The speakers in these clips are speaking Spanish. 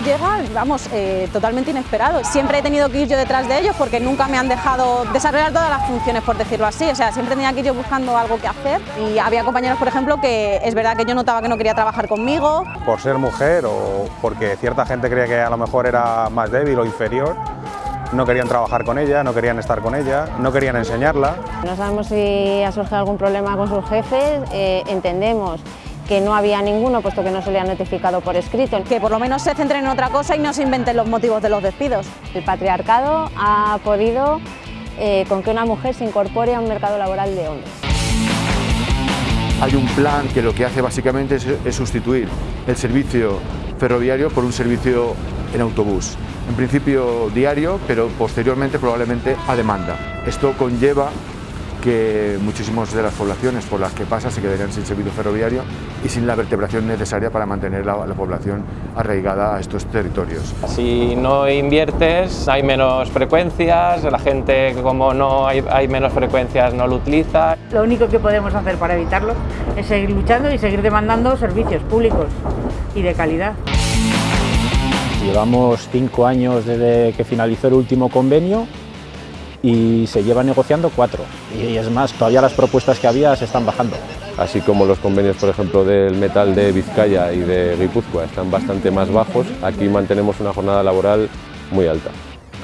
llega, vamos, eh, totalmente inesperado. Siempre he tenido que ir yo detrás de ellos porque nunca me han dejado desarrollar todas las funciones, por decirlo así. O sea, siempre tenía que ir yo buscando algo que hacer y había compañeros, por ejemplo, que es verdad que yo notaba que no quería trabajar conmigo. Por ser mujer o porque cierta gente creía que a lo mejor era más débil o inferior, no querían trabajar con ella, no querían estar con ella, no querían enseñarla. No sabemos si ha surgido algún problema con sus jefes, eh, entendemos que no había ninguno, puesto que no se le ha notificado por escrito. Que por lo menos se centren en otra cosa y no se inventen los motivos de los despidos. El patriarcado ha podido eh, con que una mujer se incorpore a un mercado laboral de hombres. Hay un plan que lo que hace básicamente es, es sustituir el servicio ferroviario por un servicio en autobús. En principio diario, pero posteriormente probablemente a demanda. Esto conlleva que muchísimas de las poblaciones por las que pasa se quedarían sin servicio ferroviario y sin la vertebración necesaria para mantener la, la, población arraigada a estos territorios. Si no inviertes hay menos frecuencias, la gente como no hay, hay menos frecuencias no lo utiliza. Lo único que podemos hacer para evitarlo es seguir luchando y seguir demandando servicios públicos y de calidad. Llevamos cinco años desde que finalizó el último convenio y se lleva negociando cuatro. Y es más, todavía las propuestas que había se están bajando. Así como los convenios, por ejemplo, del metal de Vizcaya y de Guipúzcoa están bastante más bajos, aquí mantenemos una jornada laboral muy alta.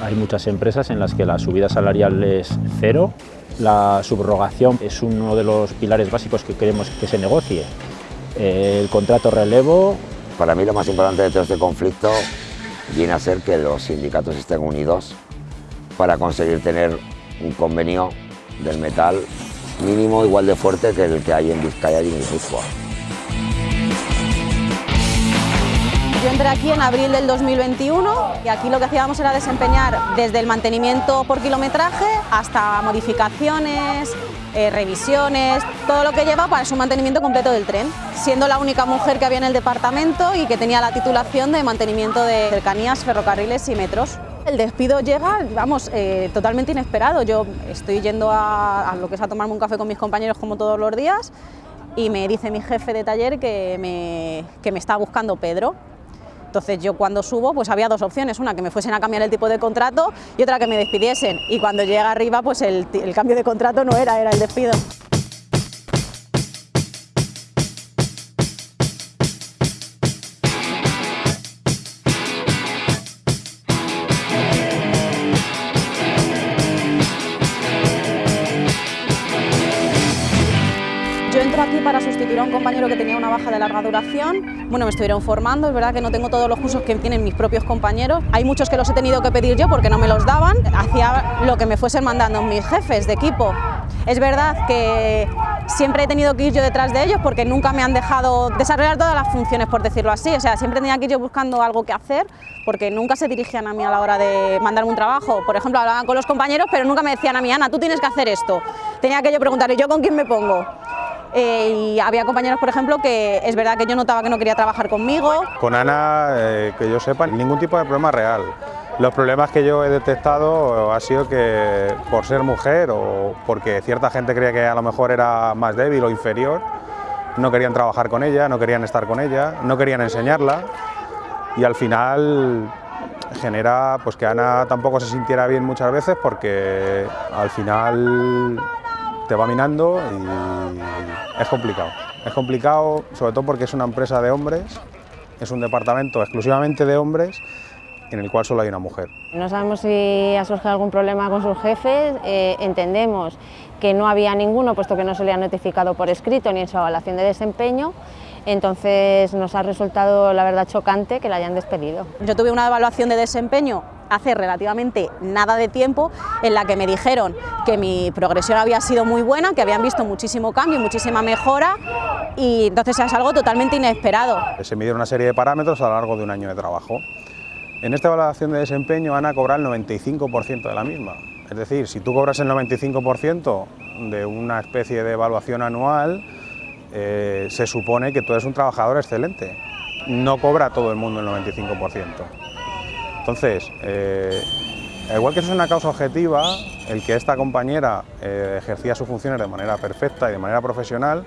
Hay muchas empresas en las que la subida salarial es cero, la subrogación es uno de los pilares básicos que queremos que se negocie. El contrato relevo... Para mí lo más importante de todo este conflicto viene a ser que los sindicatos estén unidos para conseguir tener un convenio del metal mínimo igual de fuerte que el que hay en Vizcaya y en Guipúzcoa. Yo entré aquí en abril del 2021 y aquí lo que hacíamos era desempeñar desde el mantenimiento por kilometraje hasta modificaciones, eh, revisiones, todo lo que lleva para su mantenimiento completo del tren, siendo la única mujer que había en el departamento y que tenía la titulación de mantenimiento de cercanías, ferrocarriles y metros. El despido llega, vamos, eh, totalmente inesperado. Yo estoy yendo a, lo que es a tomarme un café con mis compañeros como todos los días y me dice mi jefe de taller que me, que me está buscando Pedro. Entonces yo cuando subo pues había dos opciones, una que me fuesen a cambiar el tipo de contrato y otra que me despidiesen. Y cuando llega arriba pues el, el cambio de contrato no era, era el despido. Larga duración. Bueno, me estuvieron formando, es verdad que no tengo todos los cursos que tienen mis propios compañeros. Hay muchos que los he tenido que pedir yo porque no me los daban. Hacía lo que me fuesen mandando mis jefes de equipo. Es verdad que siempre he tenido que ir yo detrás de ellos porque nunca me han dejado desarrollar todas las funciones, por decirlo así. O sea, siempre tenía que ir yo buscando algo que hacer porque nunca se dirigían a mí a la hora de mandarme un trabajo. Por ejemplo, hablaban con los compañeros, pero nunca me decían a mí, Ana, tú tienes que hacer esto. Tenía que yo preguntarle, ¿yo con quién me pongo? Eh, y había compañeros, por ejemplo, que es verdad que yo notaba que no quería trabajar conmigo. Con Ana, eh, que yo sepa, ningún tipo de problema real. Los problemas que yo he detectado ha sido que por ser mujer o porque cierta gente creía que a lo mejor era más débil o inferior, no querían trabajar con ella, no querían estar con ella, no querían enseñarla y al final genera pues que Ana tampoco se sintiera bien muchas veces porque al final te va minando y es complicado. Es complicado sobre todo porque es una empresa de hombres, es un departamento exclusivamente de hombres en el cual solo hay una mujer. No sabemos si ha surgido algún problema con sus jefes, eh, entendemos que no había ninguno puesto que no se le ha notificado por escrito ni en su evaluación de desempeño, entonces nos ha resultado la verdad chocante que la hayan despedido. Yo tuve una evaluación de desempeño hace relativamente nada de tiempo en la que me dijeron que mi progresión había sido muy buena, que habían visto muchísimo cambio, muchísima mejora y entonces es algo totalmente inesperado. Se midieron una serie de parámetros a lo largo de un año de trabajo. En esta evaluación de desempeño Ana cobra el 95% de la misma. Es decir, si tú cobras el 95% de una especie de evaluación anual, eh, se supone que tú eres un trabajador excelente. No cobra todo el mundo el 95%. Entonces, eh, igual que eso es una causa objetiva, el que esta compañera eh, ejercía sus funciones de manera perfecta y de manera profesional,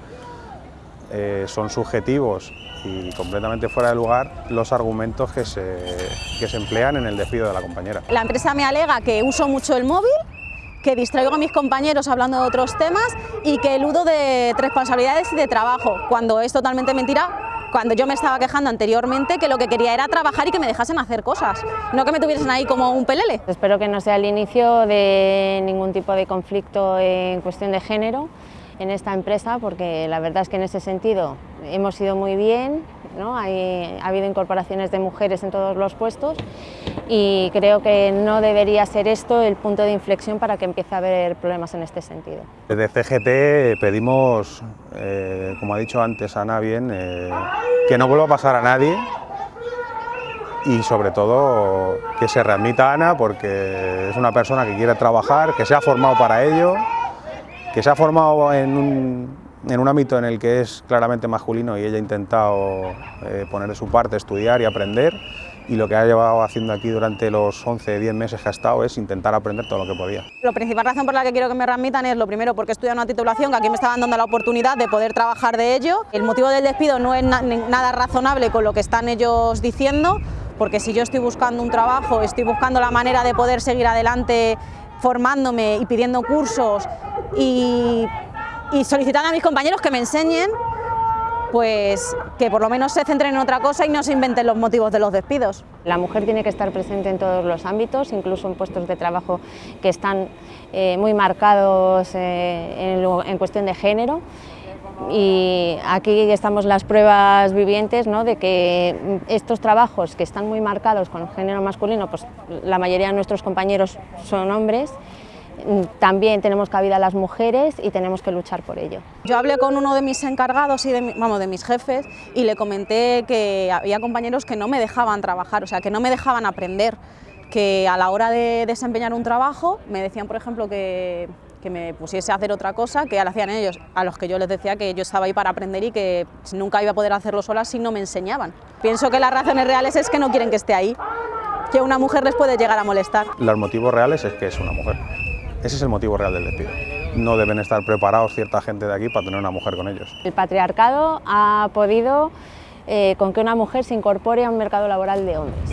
eh, son subjetivos y completamente fuera de lugar los argumentos que se, que se emplean en el despido de la compañera. La empresa me alega que uso mucho el móvil, que distraigo a mis compañeros hablando de otros temas y que eludo de responsabilidades y de trabajo, cuando es totalmente mentira cuando yo me estaba quejando anteriormente que lo que quería era trabajar y que me dejasen hacer cosas, no que me tuviesen ahí como un pelele. Espero que no sea el inicio de ningún tipo de conflicto en cuestión de género en esta empresa porque la verdad es que en ese sentido hemos ido muy bien, ¿no? Hay, ha habido incorporaciones de mujeres en todos los puestos y creo que no debería ser esto el punto de inflexión para que empiece a haber problemas en este sentido. Desde CGT pedimos, eh, como ha dicho antes Ana bien, eh, que no vuelva a pasar a nadie y sobre todo que se readmita Ana porque es una persona que quiere trabajar, que se ha formado para ello que se ha formado en un, en un ámbito en el que es claramente masculino y ella ha intentado eh, poner de su parte, estudiar y aprender y lo que ha llevado haciendo aquí durante los 11, 10 meses que ha estado es intentar aprender todo lo que podía. La principal razón por la que quiero que me readmitan es lo primero porque estudiado una titulación que aquí me estaban dando la oportunidad de poder trabajar de ello. El motivo del despido no es nada razonable con lo que están ellos diciendo porque si yo estoy buscando un trabajo, estoy buscando la manera de poder seguir adelante formándome y pidiendo cursos y, solicitando a mis compañeros que me enseñen pues que por lo menos se centren en otra cosa y no se inventen los motivos de los despidos. La mujer tiene que estar presente en todos los ámbitos, incluso en puestos de trabajo que están eh, muy marcados eh, en, cuestión de género y aquí estamos las pruebas vivientes ¿no? de que estos trabajos que están muy marcados con género masculino, pues la mayoría de nuestros compañeros son hombres también tenemos cabida las mujeres y tenemos que luchar por ello. Yo hablé con uno de mis encargados y de, vamos, de mis jefes y le comenté que había compañeros que no me dejaban trabajar, o sea, que no me dejaban aprender, que a la hora de desempeñar un trabajo me decían, por ejemplo, que, que me pusiese a hacer otra cosa que lo hacían ellos, a los que yo les decía que yo estaba ahí para aprender y que nunca iba a poder hacerlo sola si no me enseñaban. Pienso que las razones reales es que no quieren que esté ahí, que una mujer les puede llegar a molestar. Los motivos reales es que es una mujer. Ese es el motivo real del despido. No deben estar preparados cierta gente de aquí para tener una mujer con ellos. El patriarcado ha podido eh, con que una mujer se incorpore a un mercado laboral de hombres.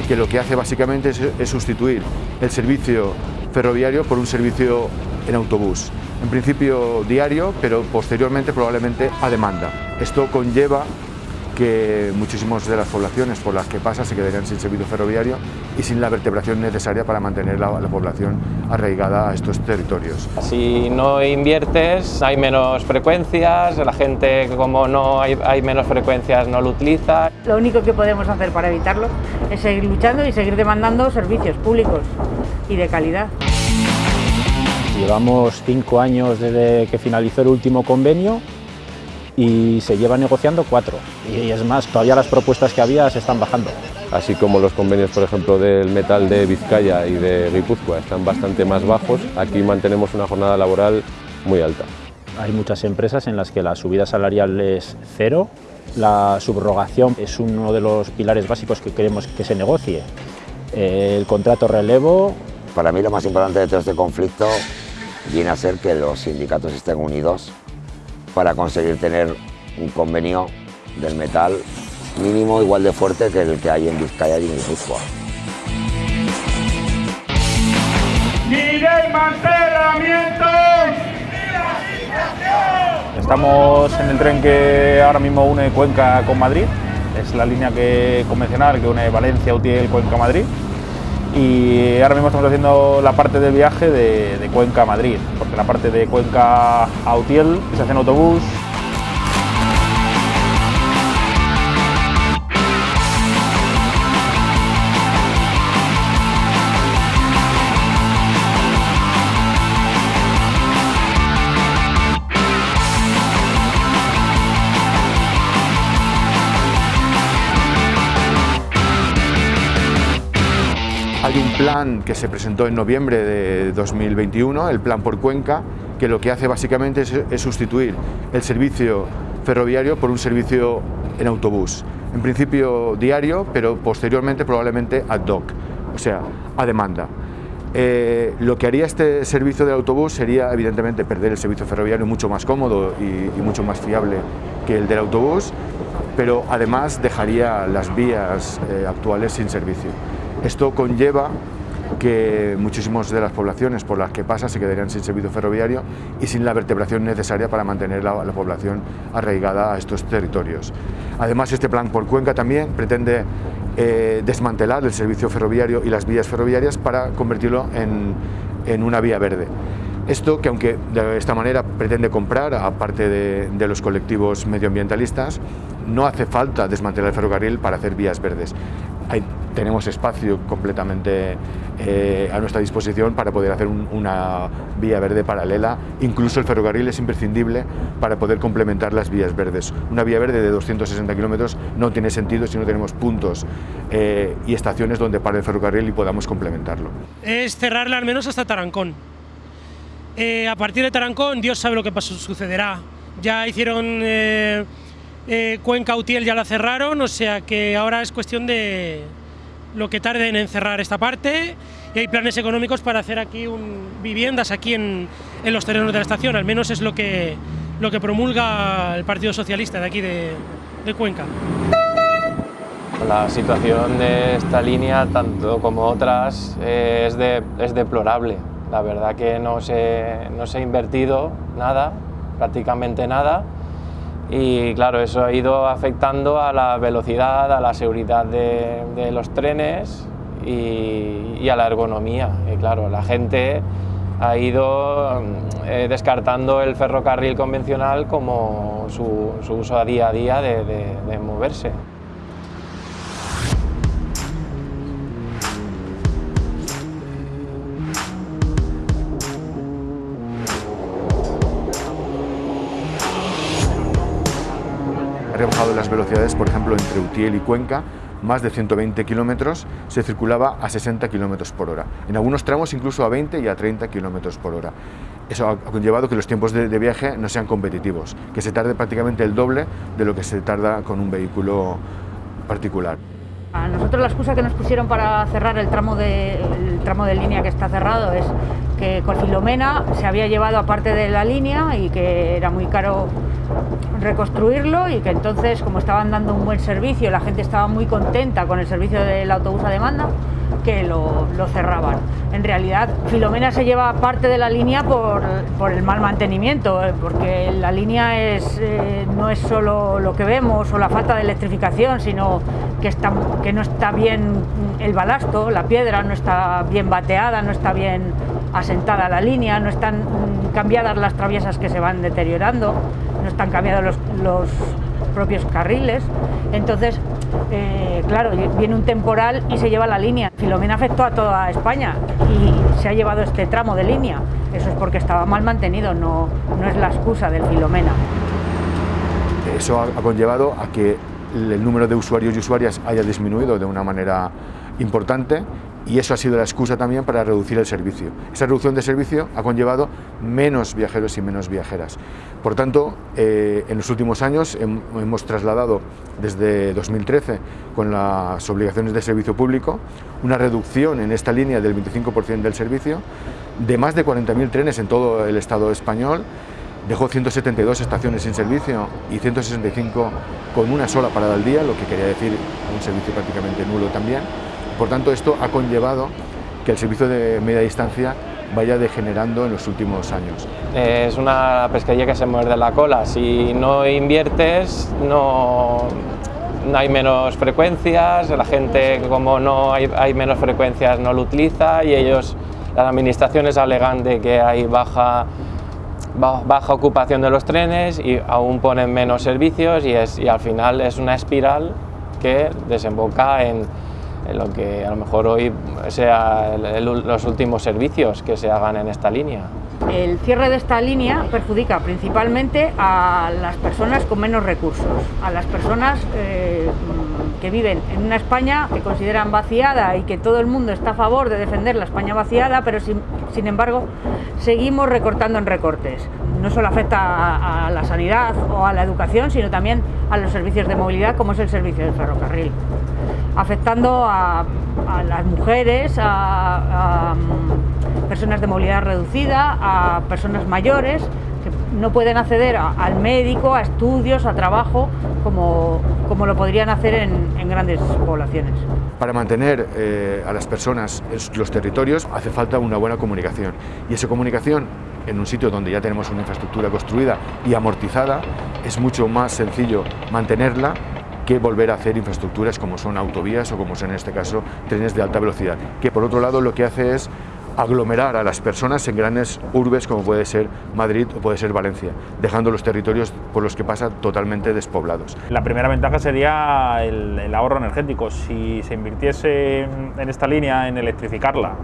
Que lo que hace básicamente es, sustituir el servicio ferroviario por un servicio en autobús. En principio diario, pero posteriormente probablemente a demanda. Esto conlleva que muchísimas de las poblaciones por las que pasa se quedarían sin servicio ferroviario y sin la vertebración necesaria para mantener la, población arraigada a estos territorios. Si no inviertes hay menos frecuencias, la gente como no hay, hay menos frecuencias no lo utiliza. Lo único que podemos hacer para evitarlo es seguir luchando y seguir demandando servicios públicos y de calidad. Llevamos cinco años desde que finalizó el último convenio y se lleva negociando cuatro. Y es más, todavía las propuestas que había se están bajando. Así como los convenios, por ejemplo, del metal de Vizcaya y de Guipúzcoa están bastante más bajos, aquí mantenemos una jornada laboral muy alta. Hay muchas empresas en las que la subida salarial es cero, la subrogación es uno de los pilares básicos que queremos que se negocie. El contrato relevo... Para mí lo más importante de todo este conflicto viene a ser que los sindicatos estén unidos para conseguir tener un convenio del metal mínimo igual de fuerte que el que hay en Vizcaya y en Guipúzcoa. Estamos en el tren que ahora mismo une Cuenca con Madrid, es la línea que, convencional que une Valencia, Utiel, Cuenca, Madrid y ahora mismo estamos haciendo la parte del viaje de, Cuenca a Madrid, porque la parte de Cuenca a Utiel se hace en autobús, plan que se presentó en noviembre de 2021, el plan por Cuenca, que lo que hace básicamente es, sustituir el servicio ferroviario por un servicio en autobús. En principio diario, pero posteriormente probablemente ad hoc, o sea, a demanda. Eh, lo que haría este servicio de autobús sería evidentemente perder el servicio ferroviario mucho más cómodo y, mucho más fiable que el del autobús, pero además dejaría las vías eh, actuales sin servicio. Esto conlleva que muchísimas de las poblaciones por las que pasa se quedarían sin servicio ferroviario y sin la vertebración necesaria para mantener la, población arraigada a estos territorios. Además, este plan por Cuenca también pretende eh, desmantelar el servicio ferroviario y las vías ferroviarias para convertirlo en, una vía verde. Esto que aunque de esta manera pretende comprar, aparte de, de los colectivos medioambientalistas, no hace falta desmantelar el ferrocarril para hacer vías verdes tenemos espacio completamente eh, a nuestra disposición para poder hacer una vía verde paralela. Incluso el ferrocarril es imprescindible para poder complementar las vías verdes. Una vía verde de 260 kilómetros no tiene sentido si no tenemos puntos eh, y estaciones donde pare el ferrocarril y podamos complementarlo. Es cerrarla al menos hasta Tarancón. Eh, a partir de Tarancón, Dios sabe lo que pasó, sucederá. Ya hicieron Cuenca Utiel, ya la cerraron, o sea que ahora es cuestión de, lo que tarden en cerrar esta parte y hay planes económicos para hacer aquí viviendas aquí en, los terrenos de la estación, al menos es lo que, lo que promulga el Partido Socialista de aquí de, Cuenca. La situación de esta línea, tanto como otras, eh, es, es deplorable. La verdad que no se, no se ha invertido nada, prácticamente nada, y claro, eso ha ido afectando a la velocidad, a la seguridad de, los trenes y, a la ergonomía. Y claro, la gente ha ido eh, descartando el ferrocarril convencional como su, uso a día a día de moverse. Por ejemplo, entre Utiel y Cuenca, más de 120 kilómetros, se circulaba a 60 kilómetros por hora. En algunos tramos incluso a 20 y a 30 kilómetros por hora. Eso ha conllevado que los tiempos de, viaje no sean competitivos, que se tarde prácticamente el doble de lo que se tarda con un vehículo particular. A nosotros la excusa que nos pusieron para cerrar el tramo de, el tramo de línea que está cerrado es que con Filomena se había llevado aparte de la línea y que era muy caro reconstruirlo y que entonces como estaban dando un buen servicio, la gente estaba muy contenta con el servicio del autobús a demanda, que lo, cerraban. En realidad, Filomena se lleva parte de la línea por, el mal mantenimiento, eh, porque la línea es, eh, no es solo lo que vemos o la falta de electrificación, sino que, está, que no está bien el balasto, la piedra no está bien bateada, no está bien asentada la línea, no están cambiadas las traviesas que se van deteriorando, no están cambiados los, propios carriles. Entonces, eh, claro, viene un temporal y se lleva la línea. Filomena afectó a toda España y se ha llevado este tramo de línea. Eso es porque estaba mal mantenido, no, no es la excusa del Filomena. Eso ha conllevado a que el número de usuarios y usuarias haya disminuido de una manera importante y eso ha sido la excusa también para reducir el servicio. Esa reducción de servicio ha conllevado menos viajeros y menos viajeras. Por tanto, eh, en los últimos años hemos trasladado desde 2013 con las obligaciones de servicio público una reducción en esta línea del 25% del servicio de más de 40.000 trenes en todo el Estado español dejó 172 estaciones sin servicio y 165 con una sola parada al día, lo que quería decir un servicio prácticamente nulo también. Por tanto, esto ha conllevado que el servicio de media distancia vaya degenerando en los últimos años. Es una pesquería que se muerde la cola. Si no inviertes, no, hay menos frecuencias, la gente como no hay, hay, menos frecuencias no lo utiliza y ellos, las administraciones alegan de que hay baja, baja ocupación de los trenes y aún ponen menos servicios y, es, y al final es una espiral que desemboca en en lo que a lo mejor hoy sea los últimos servicios que se hagan en esta línea. El cierre de esta línea perjudica principalmente a las personas con menos recursos, a las personas eh, que viven en una España que consideran vaciada y que todo el mundo está a favor de defender la España vaciada, pero sin, embargo seguimos recortando en recortes. No solo afecta a, a la sanidad o a la educación, sino también a los servicios de movilidad, como es el servicio del ferrocarril, afectando a, las mujeres, a, mm, personas de movilidad reducida, a personas mayores, que no pueden acceder al médico, a estudios, a trabajo, como, como lo podrían hacer en, en grandes poblaciones. Para mantener eh, a las personas en los territorios hace falta una buena comunicación y esa comunicación en un sitio donde ya tenemos una infraestructura construida y amortizada es mucho más sencillo mantenerla que volver a hacer infraestructuras como son autovías o como son en este caso trenes de alta velocidad, que por otro lado lo que hace es aglomerar a las personas en grandes urbes como puede ser Madrid o puede ser Valencia, dejando los territorios por los que pasa totalmente despoblados. La primera ventaja sería el, el ahorro energético. Si se invirtiese en, en esta línea en electrificarla,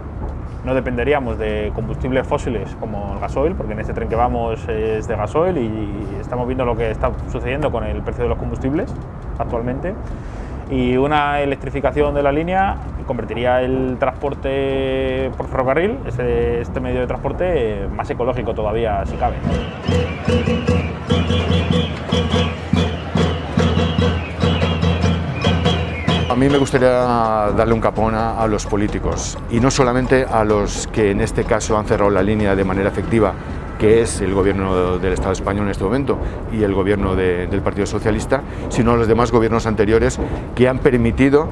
no dependeríamos de combustibles fósiles como el gasoil, porque en este tren que vamos es de gasoil y estamos viendo lo que está sucediendo con el precio de los combustibles actualmente. Y una electrificación de la línea convertiría el transporte por ferrocarril, este, este medio de transporte, más ecológico todavía, si cabe. Mí me gustaría darle un capón a, a los políticos y no solamente a los que en este caso han cerrado la línea de manera efectiva, que es el gobierno del Estado español en este momento y el gobierno de- del Partido Socialista, sino a los demás gobiernos anteriores que han permitido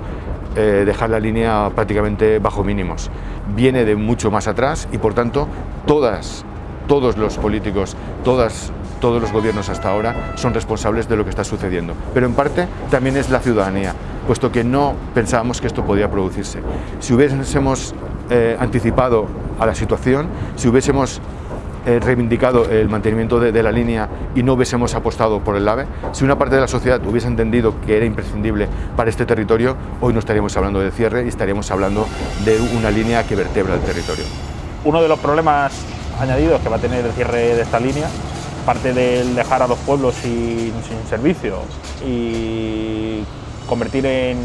eh, dejar la línea prácticamente bajo mínimos. Viene de mucho más atrás y por tanto todas, todos los políticos, todas, todos los gobiernos hasta ahora son responsables de lo que está sucediendo. Pero en parte también es la ciudadanía, puesto que no pensábamos que esto podía producirse. Si hubiésemos eh, anticipado a la situación, si hubiésemos eh, reivindicado el mantenimiento de, la línea y no hubiésemos apostado por el AVE, si una parte de la sociedad hubiese entendido que era imprescindible para este territorio, hoy no estaríamos hablando de cierre y estaríamos hablando de una línea que vertebra el territorio. Uno de los problemas añadidos que va a tener el cierre de esta línea, aparte del dejar a los pueblos sin, sin servicio y convertir en,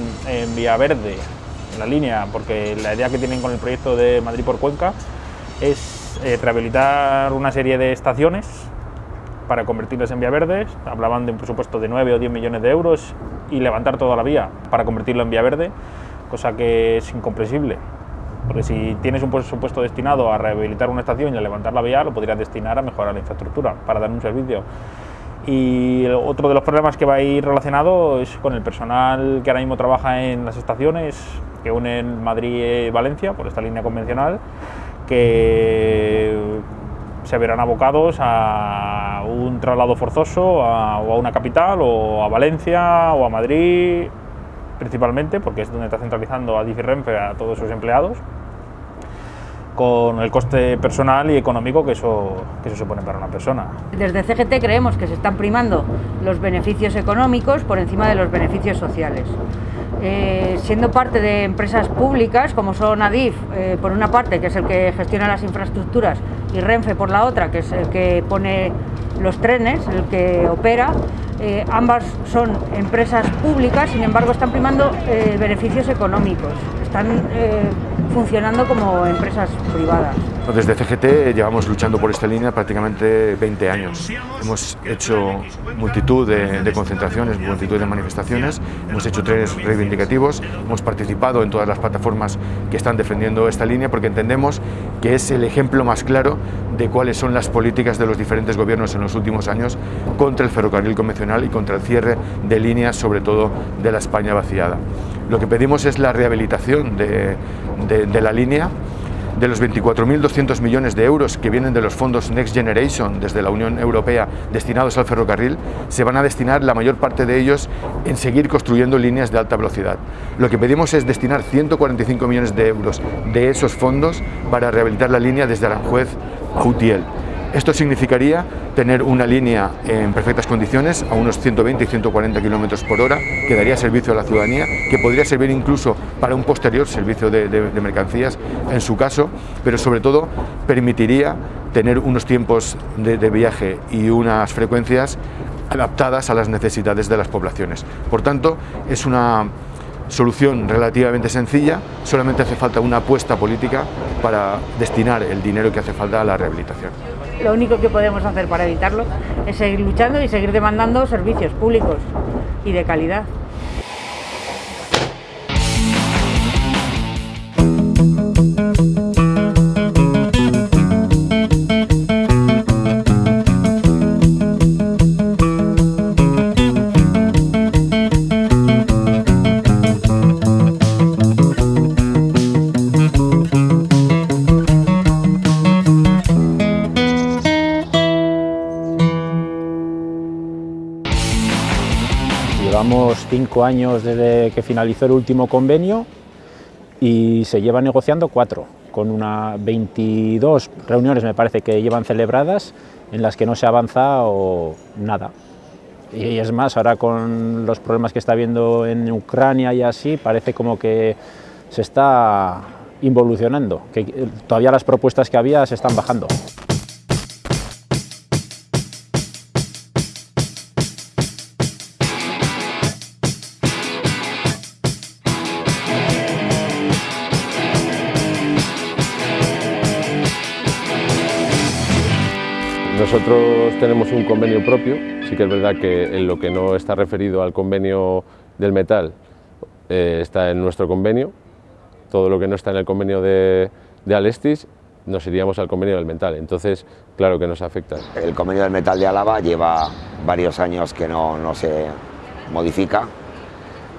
vía verde la línea, porque la idea que tienen con el proyecto de Madrid por Cuenca es eh, rehabilitar una serie de estaciones para convertirlas en vía verdes. Hablaban de un presupuesto de 9 o 10 millones de euros y levantar toda la vía para convertirlo en vía verde, cosa que es incomprensible. Porque si tienes un presupuesto destinado a rehabilitar una estación y a levantar la vía, lo podrías destinar a mejorar la infraestructura para dar un servicio. Y otro de los problemas que va a ir relacionado es con el personal que ahora mismo trabaja en las estaciones que unen Madrid y Valencia por esta línea convencional, que se verán abocados a un traslado forzoso a, o a una capital o a Valencia o a Madrid principalmente, porque es donde está centralizando a Renfe a todos sus empleados, con el coste personal y económico que eso, que eso supone para una persona. Desde CGT creemos que se están primando los beneficios económicos por encima de los beneficios sociales. Eh, siendo parte de empresas públicas como son Adif, eh, por una parte, que es el que gestiona las infraestructuras, y Renfe por la otra, que es el que pone los trenes, el que opera, eh, ambas son empresas públicas, sin embargo están primando eh, beneficios económicos, están eh, funcionando como empresas privadas. Desde CGT llevamos luchando por esta línea prácticamente 20 años. Hemos hecho multitud de, concentraciones, multitud de manifestaciones, hemos hecho trenes reivindicativos, hemos participado en todas las plataformas que están defendiendo esta línea porque entendemos que es el ejemplo más claro de cuáles son las políticas de los diferentes gobiernos en los últimos años contra el ferrocarril convencional y contra el cierre de líneas, sobre todo de la España vaciada. Lo que pedimos es la rehabilitación de, la línea, de los 24.200 millones de euros que vienen de los fondos Next Generation desde la Unión Europea destinados al ferrocarril, se van a destinar la mayor parte de ellos en seguir construyendo líneas de alta velocidad. Lo que pedimos es destinar 145 millones de euros de esos fondos para rehabilitar la línea desde Aranjuez a Utiel. Esto significaría tener una línea en perfectas condiciones, a unos 120 y 140 kilómetros por hora, que daría servicio a la ciudadanía, que podría servir incluso para un posterior servicio de, mercancías en su caso, pero sobre todo permitiría tener unos tiempos de viaje y unas frecuencias adaptadas a las necesidades de las poblaciones. Por tanto, es una solución relativamente sencilla, solamente hace falta una apuesta política para destinar el dinero que hace falta a la rehabilitación. Lo único que podemos hacer para evitarlo es seguir luchando y seguir demandando servicios públicos y de calidad. Cinco años desde que finalizó el último convenio y se lleva negociando cuatro, con una 22 reuniones me parece que llevan celebradas en las que no se avanza o nada. Y es más, ahora con los problemas que está habiendo en Ucrania y así, parece como que se está involucionando, que todavía las propuestas que había se están bajando. Tenemos un convenio propio, sí que es verdad que en lo que no está referido al convenio del metal eh, está en nuestro convenio, todo lo que no está en el convenio de, de Alestis nos iríamos al convenio del metal, entonces claro que nos afecta. El convenio del metal de Álava lleva varios años que no, no se modifica,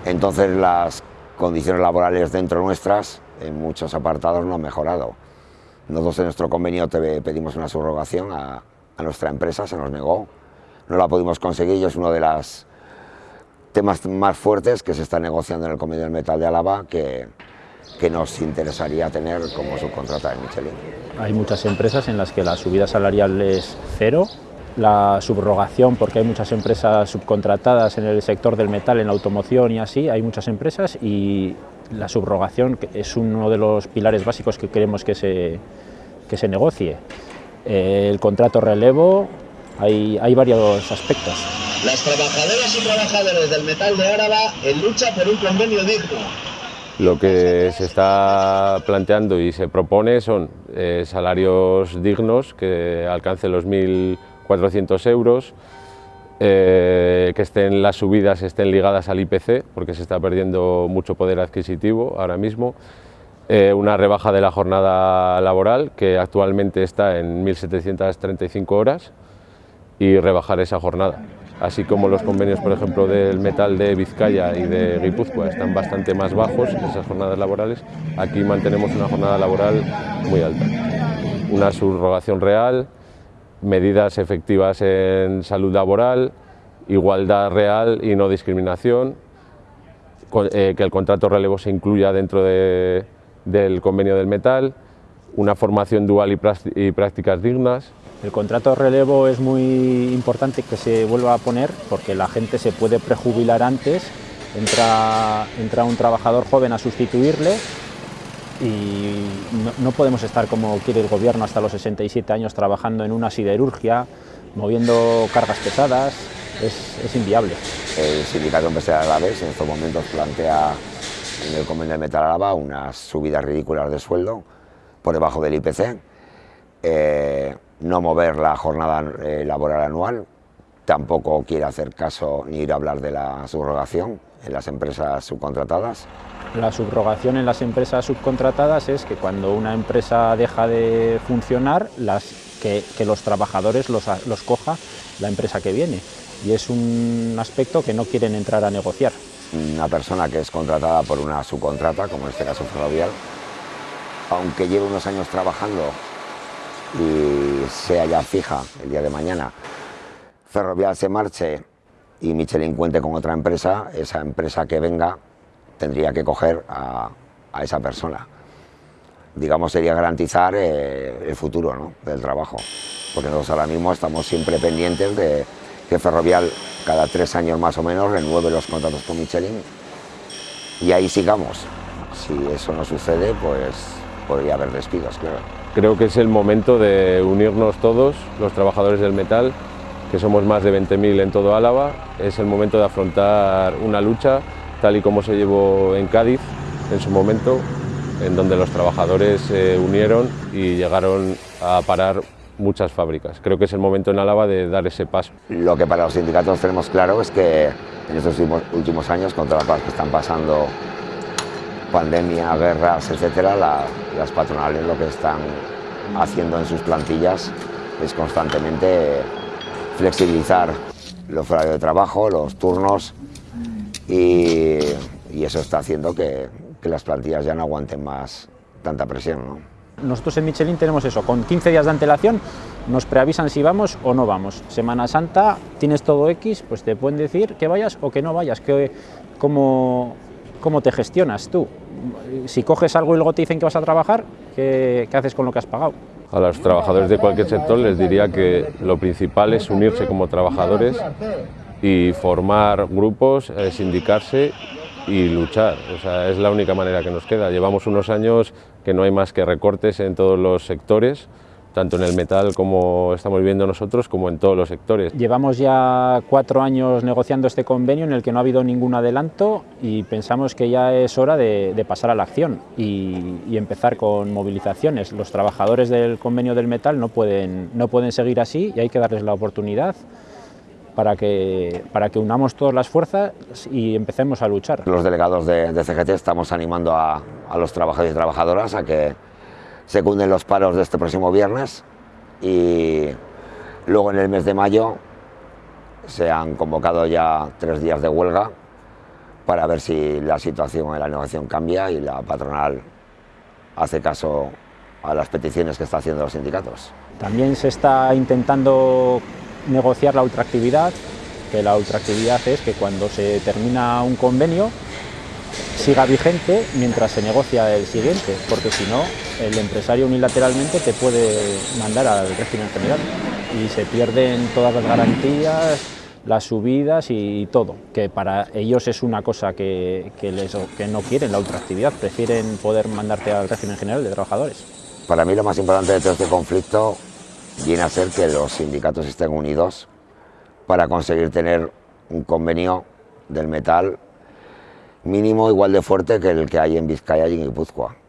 entonces las condiciones laborales dentro nuestras en muchos apartados no han mejorado. Nosotros en nuestro convenio te pedimos una subrogación a, a nuestra empresa, se nos negó, no la pudimos conseguir y es uno de los temas más fuertes que se está negociando en el Convenio del Metal de Álava que, que nos interesaría tener como subcontrata de Michelin. Hay muchas empresas en las que la subida salarial es cero, la subrogación, porque hay muchas empresas subcontratadas en el sector del metal, en la automoción y así, hay muchas empresas y la subrogación es uno de los pilares básicos que queremos que se, que se negocie. Eh, el contrato relevo, hay, hay varios aspectos. Las trabajadoras y trabajadores del metal de Áraba en lucha por un convenio digno. Lo que se está planteando y se propone son eh, salarios dignos que alcancen los 1.400 euros, eh, que estén las subidas estén ligadas al IPC, porque se está perdiendo mucho poder adquisitivo ahora mismo, eh, una rebaja de la jornada laboral, que actualmente está en 1.735 horas, y rebajar esa jornada. Así como los convenios, por ejemplo, del metal de Vizcaya y de Guipúzcoa están bastante más bajos, esas jornadas laborales, aquí mantenemos una jornada laboral muy alta. Una subrogación real, medidas efectivas en salud laboral, igualdad real y no discriminación, eh, que el contrato relevo se incluya dentro de, del convenio del metal, una formación dual y, prácticas dignas. El contrato de relevo es muy importante que se vuelva a poner porque la gente se puede prejubilar antes, entra, entra un trabajador joven a sustituirle y no, podemos estar como quiere el gobierno hasta los 67 años trabajando en una siderurgia, moviendo cargas pesadas, es, es inviable. El sindicato empresarial Alavés en estos momentos plantea en el convenio de Metal Álava unas subidas ridículas de sueldo por debajo del IPC, eh, no mover la jornada eh, laboral anual, tampoco quiere hacer caso ni ir a hablar de la subrogación en las empresas subcontratadas. La subrogación en las empresas subcontratadas es que cuando una empresa deja de funcionar, las, que, los trabajadores los, los coja la empresa que viene. Y es un aspecto que no quieren entrar a negociar una persona que es contratada por una subcontrata, como en este caso Ferrovial, aunque lleve unos años trabajando y sea ya fija el día de mañana, Ferrovial se marche y Michelin cuente con otra empresa, esa empresa que venga tendría que coger a, esa persona. Digamos, sería garantizar eh, el futuro del trabajo, porque nosotros ahora mismo estamos siempre pendientes de que Ferrovial cada tres años más o menos renueve los contratos con Michelin y ahí sigamos. Si eso no sucede, pues podría haber despidos, claro. Creo que es el momento de unirnos todos, los trabajadores del metal, que somos más de 20.000 en todo Álava. Es el momento de afrontar una lucha tal y como se llevó en Cádiz en su momento, en donde los trabajadores se unieron y llegaron a parar muchas fábricas. Creo que es el momento en Álava de dar ese paso. Lo que para los sindicatos tenemos claro es que en estos últimos años, con todas las cosas que están pasando, pandemia, guerras, etcétera, las patronales lo que están haciendo en sus plantillas es constantemente flexibilizar los horarios de trabajo, los turnos y, eso está haciendo que, las plantillas ya no aguanten más tanta presión. Nosotros en Michelin tenemos eso, con 15 días de antelación nos preavisan si vamos o no vamos. Semana Santa tienes todo X, pues te pueden decir que vayas o que no vayas, cómo, cómo te gestionas tú. Si coges algo y luego te dicen que vas a trabajar, ¿qué, qué haces con lo que has pagado? A los trabajadores de cualquier sector les diría que lo principal es unirse como trabajadores y formar grupos, eh, sindicarse y luchar. O sea, es la única manera que nos queda. Llevamos unos años que no hay más que recortes en todos los sectores, tanto en el metal como estamos viviendo nosotros, como en todos los sectores. Llevamos ya cuatro años negociando este convenio en el que no ha habido ningún adelanto y pensamos que ya es hora de, pasar a la acción y, y, empezar con movilizaciones. Los trabajadores del convenio del metal no pueden, no pueden seguir así y hay que darles la oportunidad para que, para que unamos todas las fuerzas y empecemos a luchar. Los delegados de, de CGT estamos animando a, a los trabajadores y trabajadoras a que secunden los paros de este próximo viernes y luego en el mes de mayo se han convocado ya tres días de huelga para ver si la situación en la negociación cambia y la patronal hace caso a las peticiones que está haciendo los sindicatos. También se está intentando negociar la ultraactividad, que la ultraactividad es que cuando se termina un convenio siga vigente mientras se negocia el siguiente, porque si no, el empresario unilateralmente te puede mandar al régimen general y se pierden todas las garantías, las subidas y todo, que para ellos es una cosa que, que, les, que no quieren, la ultraactividad, prefieren poder mandarte al régimen general de trabajadores. Para mí lo más importante de todo este conflicto viene a ser que los sindicatos estén unidos para conseguir tener un convenio del metal mínimo igual de fuerte que el que hay en Vizcaya y en Guipúzcoa.